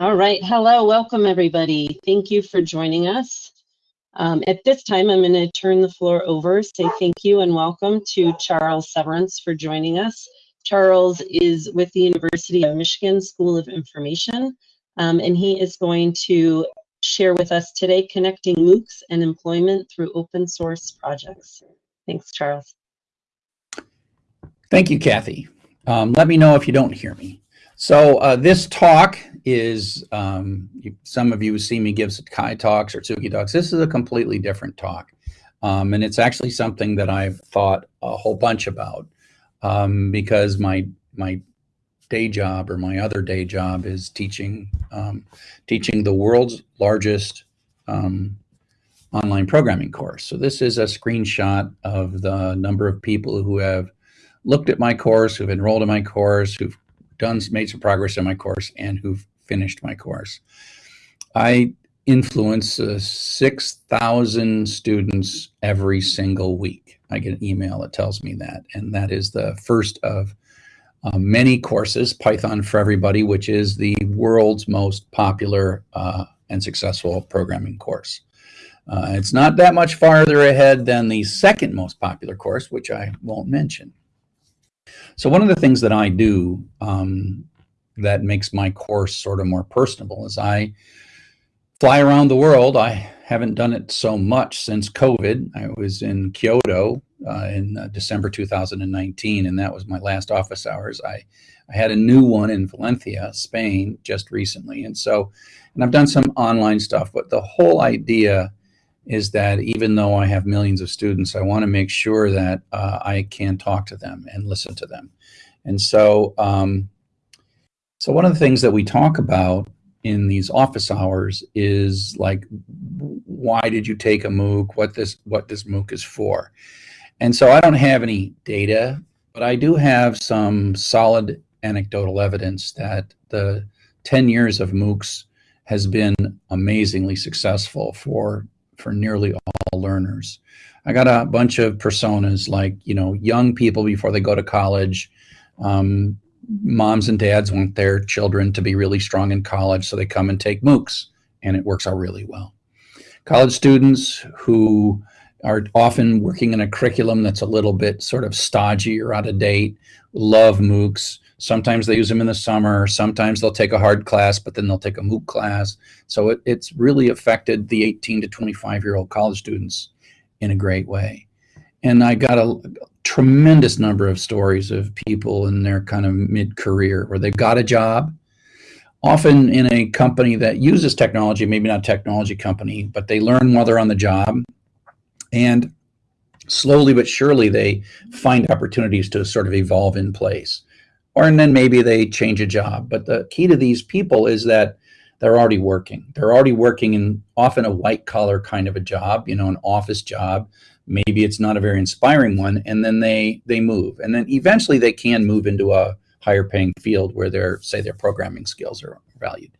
All right, hello, welcome everybody. Thank you for joining us. Um, at this time, I'm going to turn the floor over, say thank you and welcome to Charles Severance for joining us. Charles is with the University of Michigan School of Information, um, and he is going to share with us today connecting MOOCs and employment through open source projects. Thanks, Charles. Thank you, Kathy. Um, let me know if you don't hear me. So uh, this talk is, um, some of you seen me give Kai talks or Tsugi talks. This is a completely different talk. Um, and it's actually something that I've thought a whole bunch about um, because my, my day job or my other day job is teaching, um, teaching the world's largest um, online programming course. So this is a screenshot of the number of people who have looked at my course, who've enrolled in my course, who've done made some progress in my course and who've finished my course. I influence uh, 6,000 students every single week. I get an email that tells me that, and that is the first of uh, many courses, Python for Everybody, which is the world's most popular uh, and successful programming course. Uh, it's not that much farther ahead than the second most popular course, which I won't mention. So one of the things that I do um, that makes my course sort of more personable is I fly around the world. I haven't done it so much since COVID. I was in Kyoto uh, in uh, December 2019, and that was my last office hours. I, I had a new one in Valencia, Spain, just recently. And so, and I've done some online stuff, but the whole idea is that even though I have millions of students, I want to make sure that uh, I can talk to them and listen to them. And so, um, so one of the things that we talk about in these office hours is like, why did you take a MOOC? What this what this MOOC is for? And so I don't have any data, but I do have some solid anecdotal evidence that the 10 years of MOOCs has been amazingly successful for for nearly all learners. I got a bunch of personas like, you know, young people before they go to college. Um, moms and dads want their children to be really strong in college, so they come and take MOOCs, and it works out really well. College students who are often working in a curriculum that's a little bit sort of stodgy or out of date, love MOOCs. Sometimes they use them in the summer. Sometimes they'll take a hard class, but then they'll take a MOOC class. So it, it's really affected the 18 to 25 year old college students in a great way. And I got a, tremendous number of stories of people in their kind of mid career where they've got a job, often in a company that uses technology, maybe not a technology company, but they learn while they're on the job. And slowly but surely they find opportunities to sort of evolve in place or and then maybe they change a job. But the key to these people is that they're already working. They're already working in often a white collar kind of a job, you know, an office job. Maybe it's not a very inspiring one, and then they they move, and then eventually they can move into a higher paying field where their say their programming skills are valued.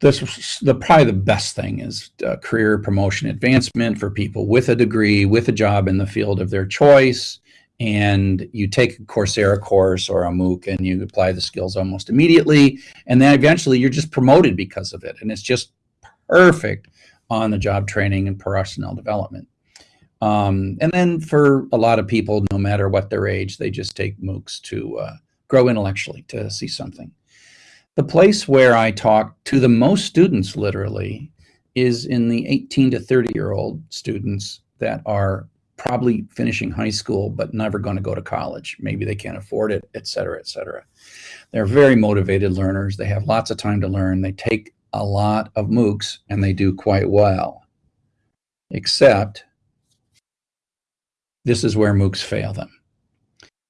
This the probably the best thing is uh, career promotion advancement for people with a degree, with a job in the field of their choice, and you take a Coursera course or a MOOC and you apply the skills almost immediately. And then eventually you're just promoted because of it. And it's just perfect on the job training and personnel development. Um, and then for a lot of people, no matter what their age, they just take MOOCs to uh, grow intellectually, to see something. The place where I talk to the most students literally is in the 18 to 30 year old students that are probably finishing high school but never going to go to college. Maybe they can't afford it, et cetera, et cetera. They're very motivated learners. They have lots of time to learn. They take a lot of MOOCs and they do quite well. Except this is where MOOCs fail them.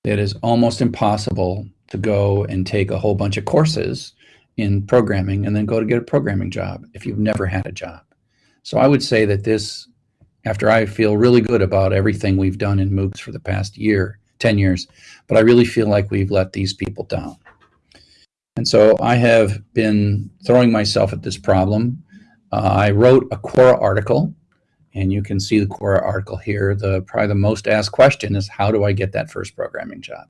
It is almost impossible to go and take a whole bunch of courses in programming and then go to get a programming job if you've never had a job. So I would say that this after I feel really good about everything we've done in MOOCs for the past year, 10 years, but I really feel like we've let these people down. And so I have been throwing myself at this problem. Uh, I wrote a Quora article, and you can see the Quora article here. The Probably the most asked question is, how do I get that first programming job?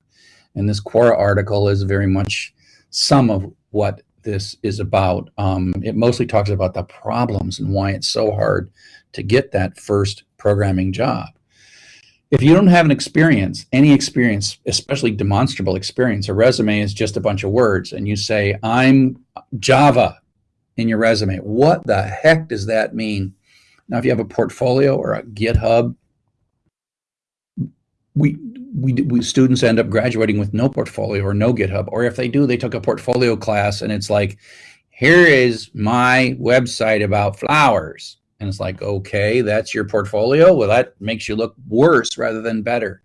And this Quora article is very much some of what this is about. Um, it mostly talks about the problems and why it's so hard to get that first programming job. If you don't have an experience, any experience, especially demonstrable experience, a resume is just a bunch of words, and you say, I'm Java in your resume. What the heck does that mean? Now, if you have a portfolio or a GitHub, we, we, we students end up graduating with no portfolio or no GitHub, or if they do, they took a portfolio class and it's like, here is my website about flowers. And it's like, okay, that's your portfolio. Well, that makes you look worse rather than better.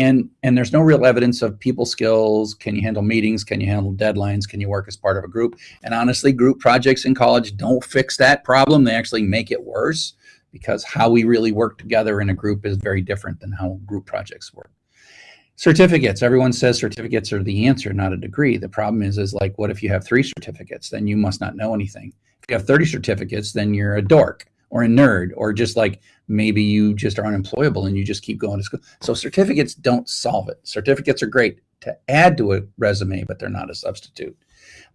And and there's no real evidence of people skills. Can you handle meetings? Can you handle deadlines? Can you work as part of a group? And honestly, group projects in college don't fix that problem. They actually make it worse because how we really work together in a group is very different than how group projects work. Certificates. Everyone says certificates are the answer, not a degree. The problem is, is like, what if you have three certificates? Then you must not know anything. If you have 30 certificates, then you're a dork or a nerd, or just like maybe you just are unemployable and you just keep going to school. So certificates don't solve it. Certificates are great to add to a resume, but they're not a substitute.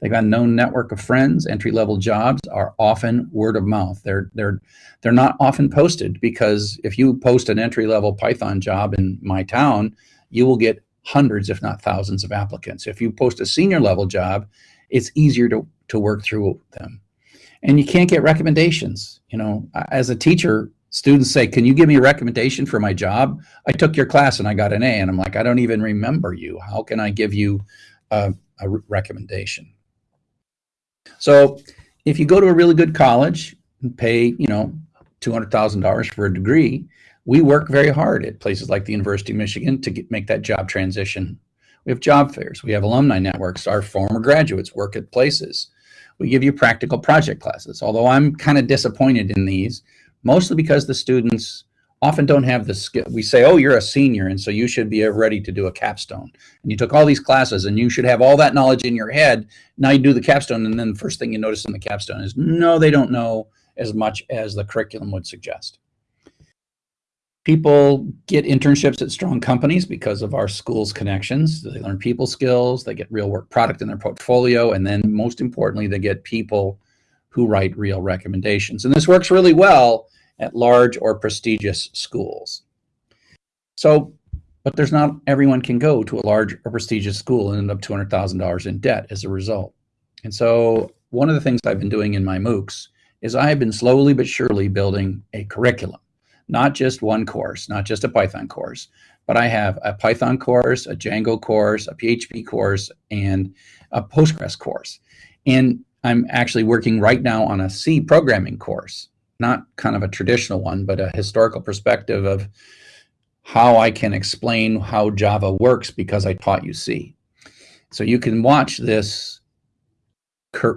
They've got a known network of friends. Entry level jobs are often word of mouth. They're they're they're not often posted because if you post an entry level Python job in my town, you will get hundreds, if not thousands, of applicants. If you post a senior level job, it's easier to to work through them and you can't get recommendations. You know, as a teacher, students say, can you give me a recommendation for my job? I took your class and I got an A. And I'm like, I don't even remember you. How can I give you a, a recommendation? So if you go to a really good college and pay, you know, $200,000 for a degree, we work very hard at places like the University of Michigan to get, make that job transition. We have job fairs. We have alumni networks. Our former graduates work at places. We give you practical project classes, although I'm kind of disappointed in these, mostly because the students often don't have the skill. We say, oh, you're a senior, and so you should be ready to do a capstone. And you took all these classes, and you should have all that knowledge in your head. Now you do the capstone, and then the first thing you notice in the capstone is, no, they don't know as much as the curriculum would suggest. People get internships at strong companies because of our school's connections. They learn people skills, they get real work product in their portfolio, and then most importantly, they get people who write real recommendations. And this works really well at large or prestigious schools. So, but there's not everyone can go to a large or prestigious school and end up $200,000 in debt as a result. And so one of the things I've been doing in my MOOCs is I have been slowly but surely building a curriculum not just one course, not just a Python course, but I have a Python course, a Django course, a PHP course, and a Postgres course. And I'm actually working right now on a C programming course, not kind of a traditional one, but a historical perspective of how I can explain how Java works because I taught you C. So you can watch this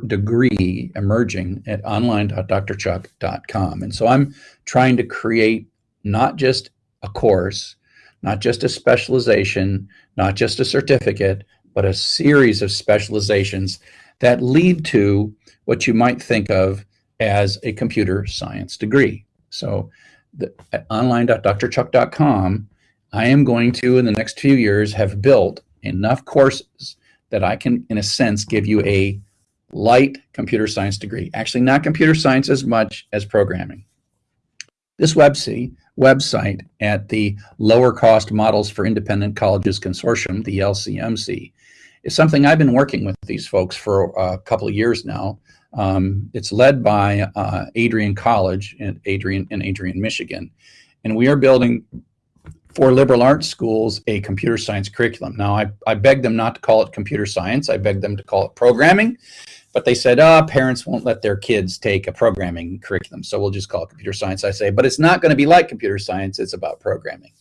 degree emerging at online.drchuck.com. And so I'm trying to create not just a course, not just a specialization, not just a certificate, but a series of specializations that lead to what you might think of as a computer science degree. So the, at online.drchuck.com, I am going to, in the next few years, have built enough courses that I can, in a sense, give you a light computer science degree. Actually, not computer science as much as programming. This website, website at the Lower Cost Models for Independent Colleges Consortium, the LCMC, is something I've been working with these folks for a couple of years now. Um, it's led by uh, Adrian College in Adrian, in Adrian, Michigan. And we are building for liberal arts schools a computer science curriculum. Now, I, I begged them not to call it computer science. I beg them to call it programming but they said, oh, parents won't let their kids take a programming curriculum, so we'll just call it computer science. I say, but it's not going to be like computer science, it's about programming.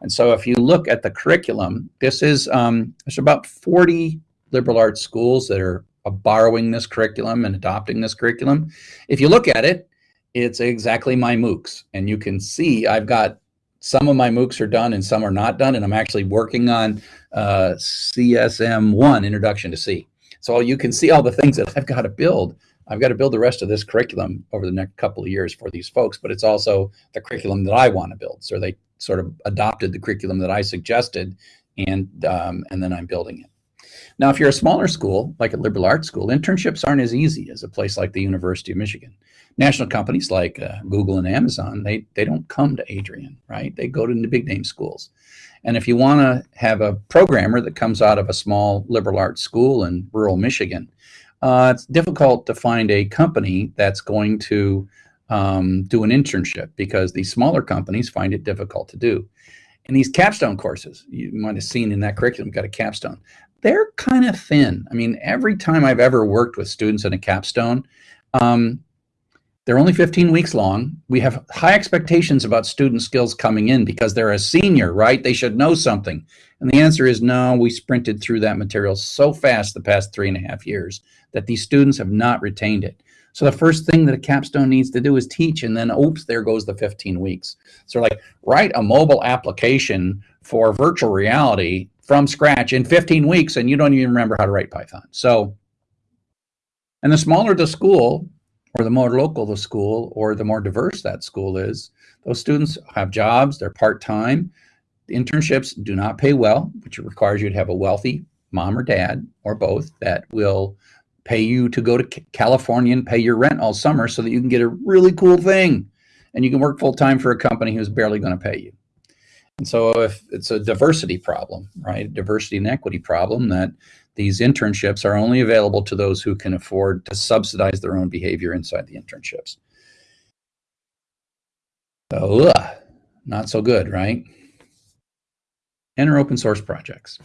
And so if you look at the curriculum, this is, um, there's about 40 liberal arts schools that are borrowing this curriculum and adopting this curriculum. If you look at it, it's exactly my MOOCs. And you can see I've got some of my MOOCs are done and some are not done. And I'm actually working on uh, CSM1, Introduction to C. So you can see all the things that I've got to build. I've got to build the rest of this curriculum over the next couple of years for these folks, but it's also the curriculum that I want to build. So they sort of adopted the curriculum that I suggested, and um, and then I'm building it. Now, if you're a smaller school, like a liberal arts school, internships aren't as easy as a place like the University of Michigan. National companies like uh, Google and Amazon, they, they don't come to Adrian, right? They go to the big name schools. And if you want to have a programmer that comes out of a small liberal arts school in rural Michigan, uh, it's difficult to find a company that's going to um, do an internship because these smaller companies find it difficult to do. And these capstone courses, you might have seen in that curriculum, got a capstone. They're kind of thin. I mean, every time I've ever worked with students in a capstone, um, they're only 15 weeks long. We have high expectations about student skills coming in because they're a senior, right? They should know something. And the answer is no, we sprinted through that material so fast the past three and a half years that these students have not retained it. So the first thing that a capstone needs to do is teach, and then oops, there goes the 15 weeks. So like write a mobile application for virtual reality from scratch in 15 weeks, and you don't even remember how to write Python. So, and the smaller the school, or the more local the school, or the more diverse that school is, those students have jobs, they're part-time. Internships do not pay well, which requires you to have a wealthy mom or dad, or both, that will pay you to go to California and pay your rent all summer so that you can get a really cool thing and you can work full time for a company who's barely going to pay you. And so if it's a diversity problem, right? Diversity and equity problem that these internships are only available to those who can afford to subsidize their own behavior inside the internships. So, ugh, not so good, right? Enter open source projects.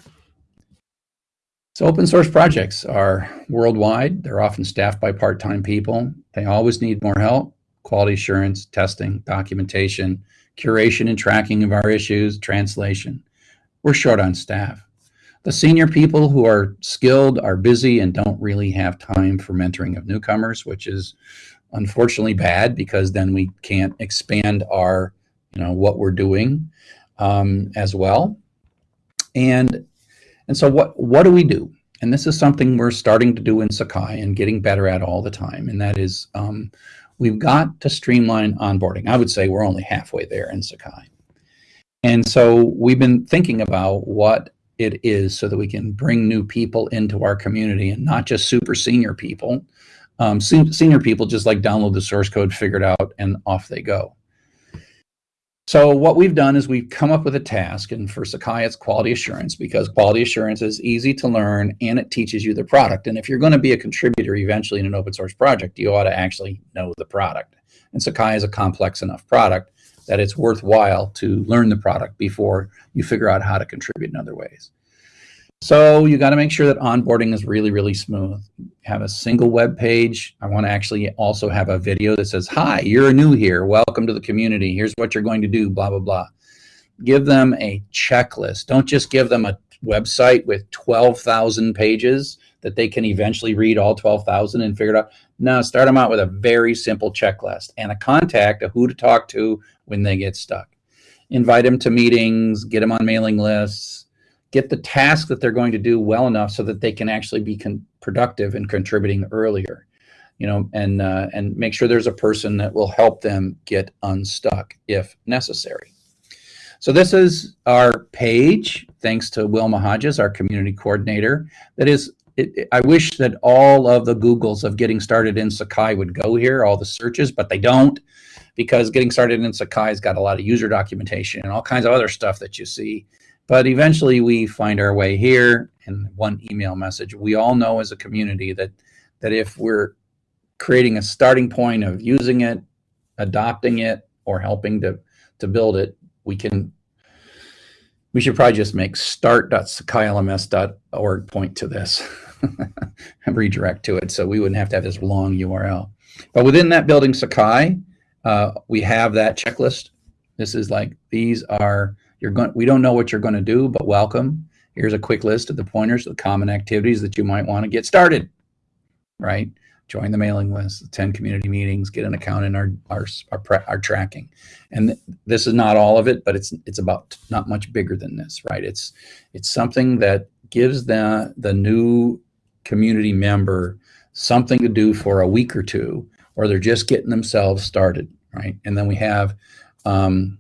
So open source projects are worldwide. They're often staffed by part-time people. They always need more help, quality assurance, testing, documentation, curation and tracking of our issues, translation. We're short on staff. The senior people who are skilled are busy and don't really have time for mentoring of newcomers, which is unfortunately bad because then we can't expand our, you know, what we're doing um, as well. And and so what, what do we do? And this is something we're starting to do in Sakai and getting better at all the time. And that is um, we've got to streamline onboarding. I would say we're only halfway there in Sakai. And so we've been thinking about what it is so that we can bring new people into our community and not just super senior people. Um, senior people just like download the source code, figure it out, and off they go. So what we've done is we've come up with a task, and for Sakai, it's quality assurance because quality assurance is easy to learn and it teaches you the product. And if you're going to be a contributor eventually in an open source project, you ought to actually know the product. And Sakai is a complex enough product that it's worthwhile to learn the product before you figure out how to contribute in other ways. So you got to make sure that onboarding is really, really smooth. Have a single web page. I want to actually also have a video that says, hi, you're new here. Welcome to the community. Here's what you're going to do, blah, blah, blah. Give them a checklist. Don't just give them a website with 12,000 pages that they can eventually read all 12,000 and figure it out. No, start them out with a very simple checklist and a contact of who to talk to when they get stuck. Invite them to meetings, get them on mailing lists, get the task that they're going to do well enough so that they can actually be productive and contributing earlier you know and uh, and make sure there's a person that will help them get unstuck if necessary. So this is our page thanks to wilma hodges our community coordinator. That is it, it, I wish that all of the Googles of getting started in Sakai would go here, all the searches, but they don't because getting started in Sakai has got a lot of user documentation and all kinds of other stuff that you see but eventually we find our way here in one email message. We all know as a community that that if we're creating a starting point of using it, adopting it, or helping to to build it, we can we should probably just make start.sakailms.org point to this and redirect to it so we wouldn't have to have this long URL. But within that building Sakai, uh, we have that checklist. This is like, these are you're going, we don't know what you're going to do, but welcome. Here's a quick list of the pointers, the common activities that you might want to get started, right? Join the mailing list, attend community meetings, get an account in our our our, our tracking. And th this is not all of it, but it's it's about not much bigger than this, right? It's it's something that gives the the new community member something to do for a week or two, or they're just getting themselves started, right? And then we have um,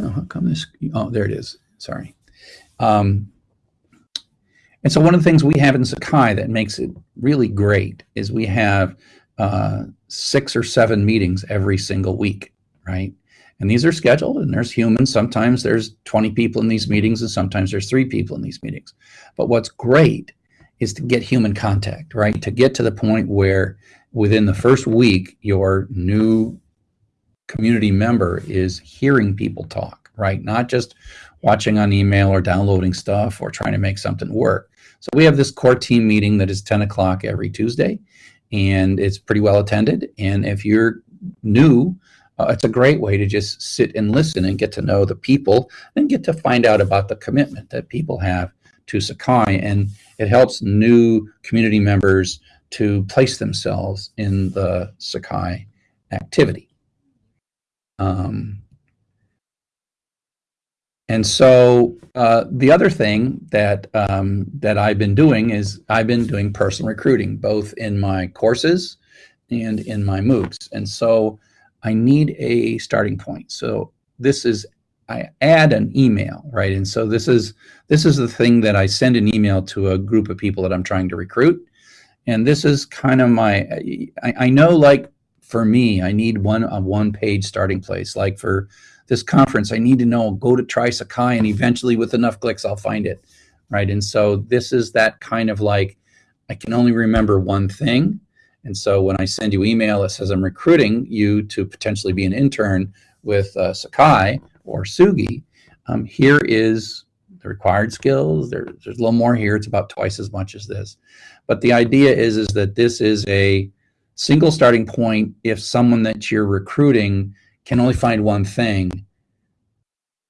Oh, how come this? Oh, there it is. Sorry. Um, And so one of the things we have in Sakai that makes it really great is we have uh, six or seven meetings every single week, right? And these are scheduled and there's humans. Sometimes there's 20 people in these meetings and sometimes there's three people in these meetings. But what's great is to get human contact, right? To get to the point where within the first week, your new community member is hearing people talk, right? Not just watching on email or downloading stuff or trying to make something work. So we have this core team meeting that is 10 o'clock every Tuesday and it's pretty well attended. And if you're new, uh, it's a great way to just sit and listen and get to know the people and get to find out about the commitment that people have to Sakai. And it helps new community members to place themselves in the Sakai activity. Um, and so uh, the other thing that um, that I've been doing is I've been doing personal recruiting, both in my courses and in my MOOCs. And so I need a starting point. So this is I add an email, right? And so this is this is the thing that I send an email to a group of people that I'm trying to recruit. And this is kind of my I, I know like for me, I need one a one page starting place. Like for this conference, I need to know, go to try Sakai and eventually with enough clicks, I'll find it, right? And so this is that kind of like, I can only remember one thing. And so when I send you email that says I'm recruiting you to potentially be an intern with uh, Sakai or Tsugi, um, here is the required skills. There, there's a little more here. It's about twice as much as this. But the idea is, is that this is a single starting point if someone that you're recruiting can only find one thing,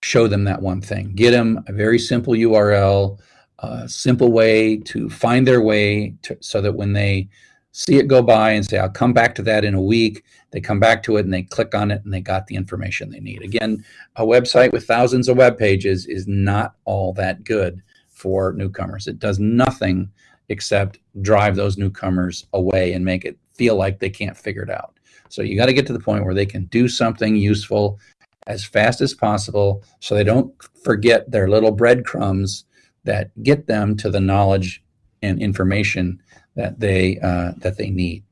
show them that one thing. Get them a very simple URL, a simple way to find their way to, so that when they see it go by and say, I'll come back to that in a week, they come back to it and they click on it and they got the information they need. Again, a website with thousands of web pages is not all that good for newcomers. It does nothing except drive those newcomers away and make it feel like they can't figure it out. So you got to get to the point where they can do something useful as fast as possible so they don't forget their little breadcrumbs that get them to the knowledge and information that they uh, that they need.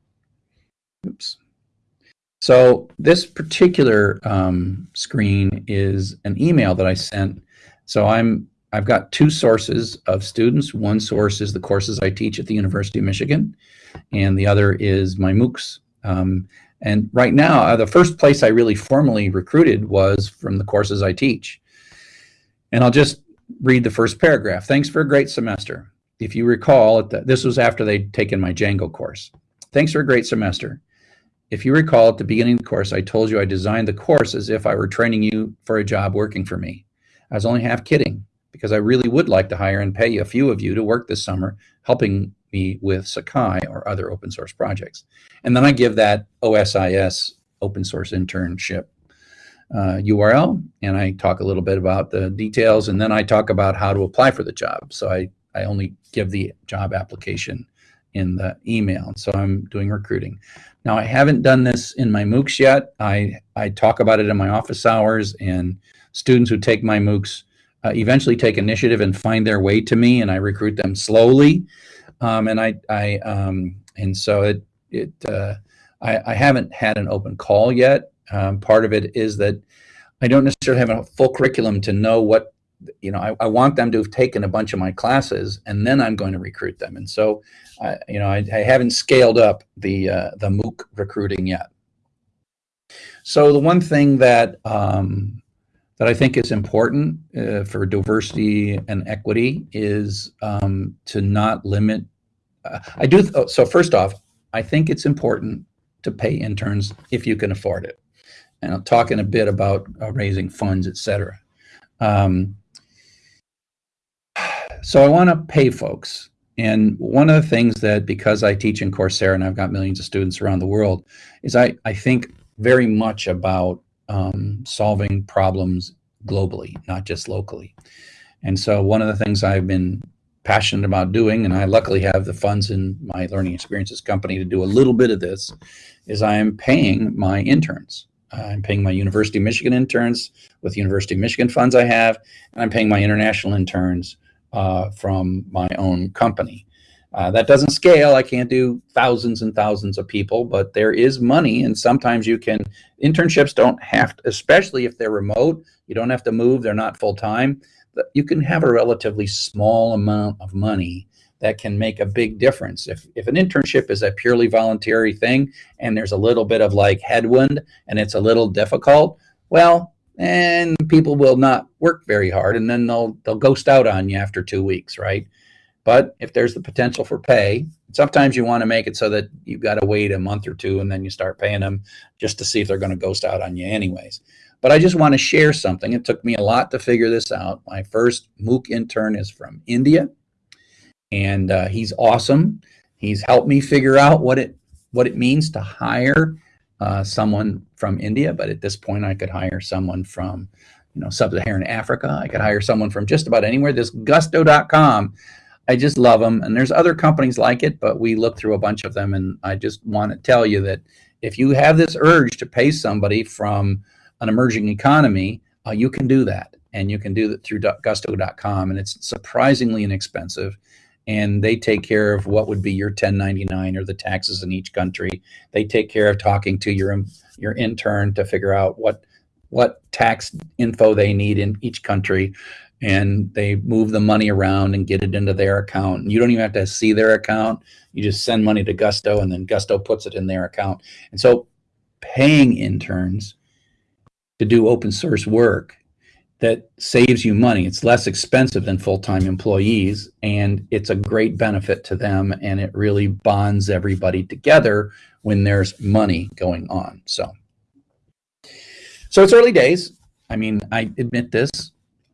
Oops. So this particular um, screen is an email that I sent. So I'm I've got two sources of students. One source is the courses I teach at the University of Michigan, and the other is my MOOCs. Um, and right now, uh, the first place I really formally recruited was from the courses I teach. And I'll just read the first paragraph. Thanks for a great semester. If you recall, the, this was after they'd taken my Django course. Thanks for a great semester. If you recall, at the beginning of the course, I told you I designed the course as if I were training you for a job working for me. I was only half kidding because I really would like to hire and pay a few of you to work this summer helping me with Sakai or other open source projects. And then I give that OSIS open source internship uh, URL and I talk a little bit about the details and then I talk about how to apply for the job. So I, I only give the job application in the email. So I'm doing recruiting. Now I haven't done this in my MOOCs yet. I, I talk about it in my office hours and students who take my MOOCs uh, eventually take initiative and find their way to me and I recruit them slowly. Um, and I, I um, and so it, it, uh, I, I, haven't had an open call yet. Um, part of it is that I don't necessarily have a full curriculum to know what, you know, I, I, want them to have taken a bunch of my classes and then I'm going to recruit them. And so, uh, you know, I, I, haven't scaled up the, uh, the MOOC recruiting yet. So the one thing that, um, that I think is important uh, for diversity and equity is um, to not limit. Uh, I do. Oh, so first off, I think it's important to pay interns if you can afford it. And I'll talk in a bit about uh, raising funds, etc. Um, so I want to pay folks. And one of the things that, because I teach in Coursera and I've got millions of students around the world, is I, I think very much about um, solving problems globally, not just locally. And so one of the things I've been passionate about doing, and I luckily have the funds in my learning experiences company to do a little bit of this, is I am paying my interns. I'm paying my University of Michigan interns with University of Michigan funds I have, and I'm paying my international interns uh, from my own company. Uh, that doesn't scale. I can't do thousands and thousands of people, but there is money, and sometimes you can. Internships don't have, to, especially if they're remote. You don't have to move. They're not full time. You can have a relatively small amount of money that can make a big difference. If if an internship is a purely voluntary thing, and there's a little bit of like headwind, and it's a little difficult, well, and people will not work very hard, and then they'll they'll ghost out on you after two weeks, right? But if there's the potential for pay, sometimes you want to make it so that you've got to wait a month or two and then you start paying them just to see if they're going to ghost out on you anyways. But I just want to share something. It took me a lot to figure this out. My first MOOC intern is from India, and uh, he's awesome. He's helped me figure out what it what it means to hire uh, someone from India. But at this point, I could hire someone from you know sub-Saharan Africa. I could hire someone from just about anywhere. This Gusto.com I just love them. And there's other companies like it, but we look through a bunch of them. And I just want to tell you that if you have this urge to pay somebody from an emerging economy, uh, you can do that. And you can do that through gusto.com. And it's surprisingly inexpensive. And they take care of what would be your 1099 or the taxes in each country. They take care of talking to your your intern to figure out what what tax info they need in each country and they move the money around and get it into their account. And you don't even have to see their account. You just send money to Gusto and then Gusto puts it in their account. And so paying interns to do open source work that saves you money. It's less expensive than full-time employees and it's a great benefit to them and it really bonds everybody together when there's money going on. So, so it's early days. I mean, I admit this,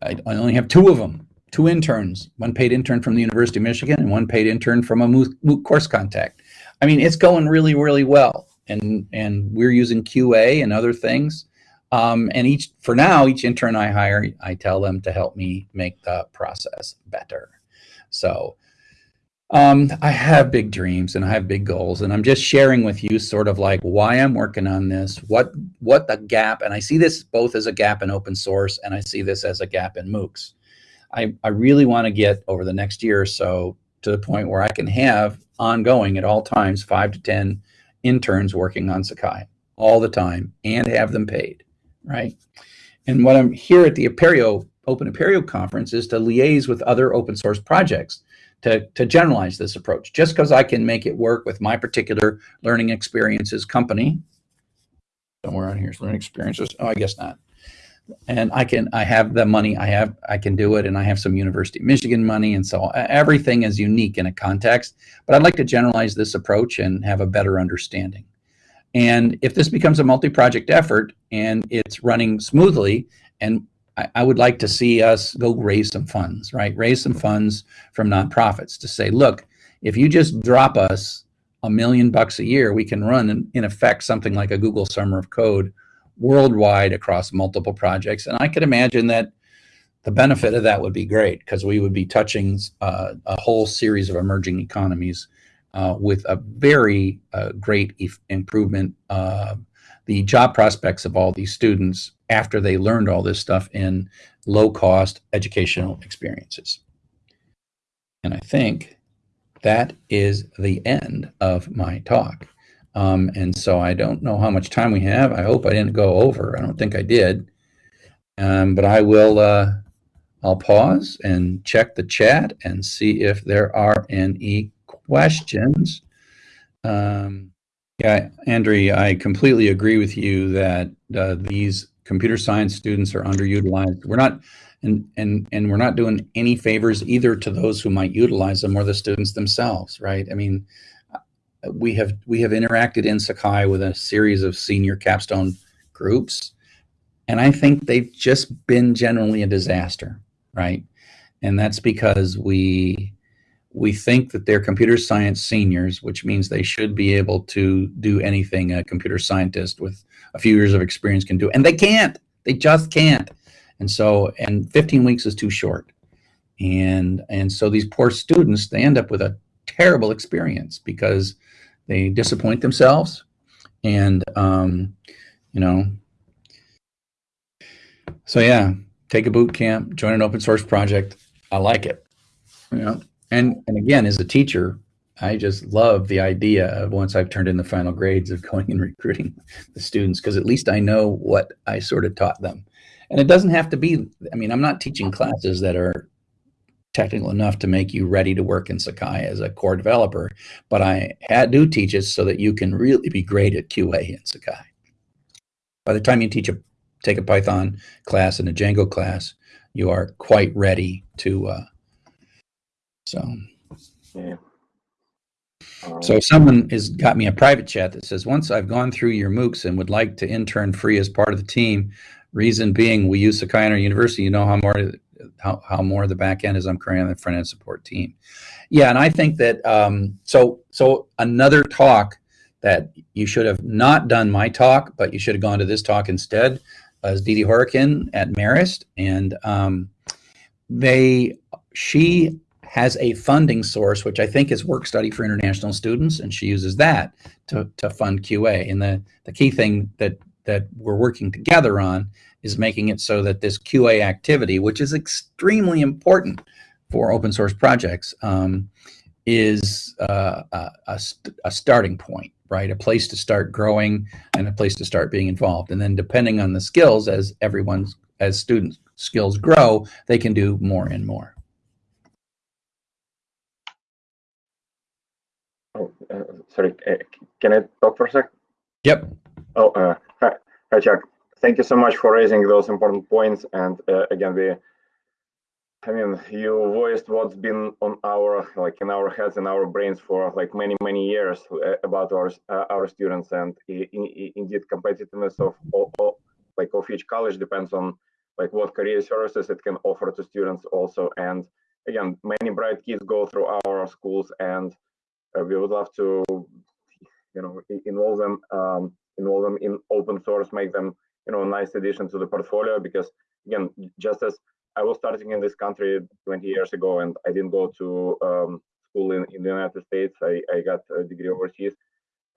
I, I only have two of them, two interns, one paid intern from the University of Michigan and one paid intern from a MOOC course contact. I mean, it's going really, really well. And, and we're using QA and other things. Um, and each, for now, each intern I hire, I tell them to help me make the process better. So um, I have big dreams and I have big goals, and I'm just sharing with you sort of like why I'm working on this, what what the gap, and I see this both as a gap in open source, and I see this as a gap in MOOCs. I, I really want to get over the next year or so to the point where I can have ongoing at all times five to ten interns working on Sakai all the time and have them paid, right? And what I'm here at the Open Apereo conference is to liaise with other open source projects to, to generalize this approach. Just because I can make it work with my particular learning experiences company, somewhere on here's learning experiences. Oh, I guess not. And I can, I have the money, I have, I can do it, and I have some University of Michigan money, and so everything is unique in a context. But I'd like to generalize this approach and have a better understanding. And if this becomes a multi-project effort and it's running smoothly, and I, I would like to see us go raise some funds, right? Raise some funds from nonprofits to say, look, if you just drop us a million bucks a year, we can run in, in effect something like a Google Summer of Code worldwide across multiple projects. And I could imagine that the benefit of that would be great because we would be touching uh, a whole series of emerging economies uh, with a very uh, great improvement. Uh, the job prospects of all these students after they learned all this stuff in low cost educational experiences. And I think that is the end of my talk. Um, and so I don't know how much time we have. I hope I didn't go over. I don't think I did. Um, but I will, uh, I'll pause and check the chat and see if there are any questions. Um, yeah, Andre, I completely agree with you that uh, these computer science students are underutilized. We're not, and, and, and we're not doing any favors either to those who might utilize them or the students themselves, right? I mean, we have, we have interacted in Sakai with a series of senior capstone groups, and I think they've just been generally a disaster, right? And that's because we, we think that they're computer science seniors, which means they should be able to do anything a computer scientist with a few years of experience can do. And they can't. They just can't. And so, and 15 weeks is too short. And, and so these poor students, they end up with a terrible experience because they disappoint themselves. And, um, you know, so yeah, take a boot camp, join an open source project. I like it. You know, and and again, as a teacher, I just love the idea of once I've turned in the final grades of going and recruiting the students because at least I know what I sort of taught them. And it doesn't have to be, I mean, I'm not teaching classes that are technical enough to make you ready to work in Sakai as a core developer, but I do teach it so that you can really be great at QA in Sakai. By the time you teach a take a Python class and a Django class, you are quite ready to. Uh, so. Yeah. Um, So someone has got me a private chat that says, once I've gone through your MOOCs and would like to intern free as part of the team, reason being we use Sakai in our university, you know how more how, how more the back end is I'm currently on the front end support team. Yeah, and I think that um, so so another talk that you should have not done my talk, but you should have gone to this talk instead, uh, is Dede Hourican at Marist, and um, they she has a funding source, which I think is work study for international students, and she uses that to, to fund QA. And the, the key thing that, that we're working together on is making it so that this QA activity, which is extremely important for open source projects, um, is uh, a, a, st a starting point, right? A place to start growing and a place to start being involved. And then depending on the skills, as everyone's, as students' skills grow, they can do more and more. oh, uh, sorry, uh, can I talk for a sec? Yep. Oh, uh, hi, hi, Chuck. Thank you so much for raising those important points. And uh, again, we, I mean, you voiced what's been on our, like in our heads and our brains for like many, many years uh, about our uh, our students. And indeed, competitiveness of all, all, like of each college depends on like what career services it can offer to students also. And again, many bright kids go through our schools and we would love to you know involve them um, involve them in open source make them you know a nice addition to the portfolio because again just as i was starting in this country 20 years ago and i didn't go to um, school in, in the united states I, I got a degree overseas.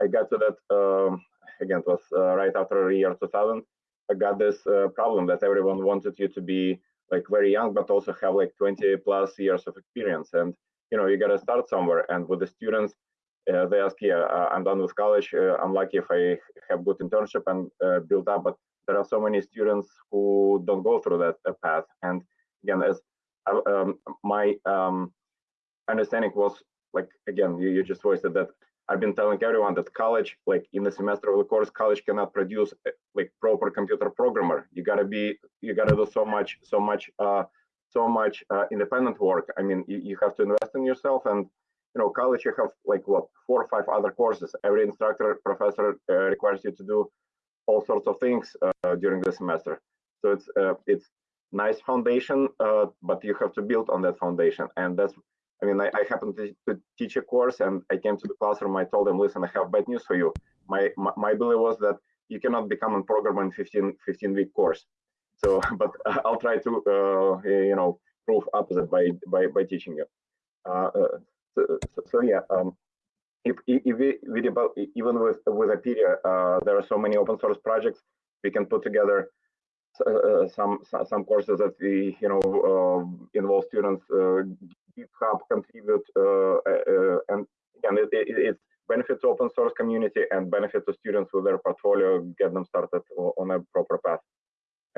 I got to that um, again it was uh, right after the year 2000 i got this uh, problem that everyone wanted you to be like very young but also have like 20 plus years of experience. And you know you got to start somewhere. And with the students uh, they ask yeah uh, i'm done with college. Uh, i'm lucky if i have good internship and uh, build up. But there are so many students who don't go through that uh, path. And again as uh, um, my um, understanding was like again you, you just voiced it that i've been telling everyone that college like in the semester of the course college cannot produce like proper computer programmer. You got to be you got to do so much so much uh, so much uh, independent work. I mean, you, you have to invest in yourself, and you know, college you have like what four or five other courses. Every instructor, professor uh, requires you to do all sorts of things uh, during the semester. So it's uh, it's nice foundation, uh, but you have to build on that foundation, and that's. I mean, I, I happened to, to teach a course, and I came to the classroom. I told them, "Listen, I have bad news for you. My my, my belief was that you cannot become a programmer in 15 15 week course." So, but I'll try to, uh, you know, prove opposite by by by teaching you. Uh, uh, so, so, so yeah, um, if if we, we develop, even with with Apereo, uh, there are so many open source projects. We can put together uh, some some courses that we you know uh, involve students. Uh, GitHub contribute, uh, uh, and again, it, it, it's benefit open source community and benefit the students with their portfolio, get them started on a proper path.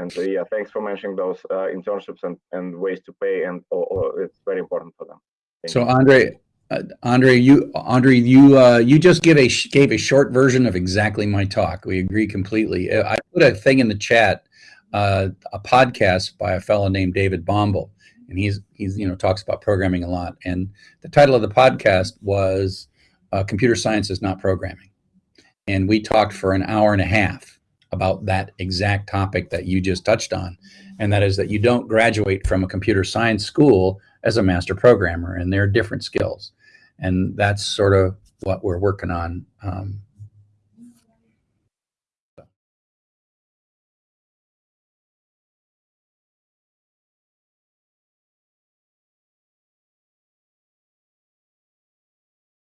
And uh, yeah, thanks for mentioning those uh, internships and, and ways to pay, and oh, oh, it's very important for them. Thank So. Andre, uh, Andre, you Andre, you uh, you just give a gave a short version of exactly my talk. We agree completely. Uh, I put a thing in the chat, uh, a podcast by a fellow named David Bombal, and he's he's you know talks about programming a lot. And the title of the podcast was uh, "Computer Science is Not Programming," and we talked for an hour and a half about that exact topic that you just touched on, and that is that you don't graduate from a computer science school as a master programmer, and there are different skills, and that's sort of what we're working on um,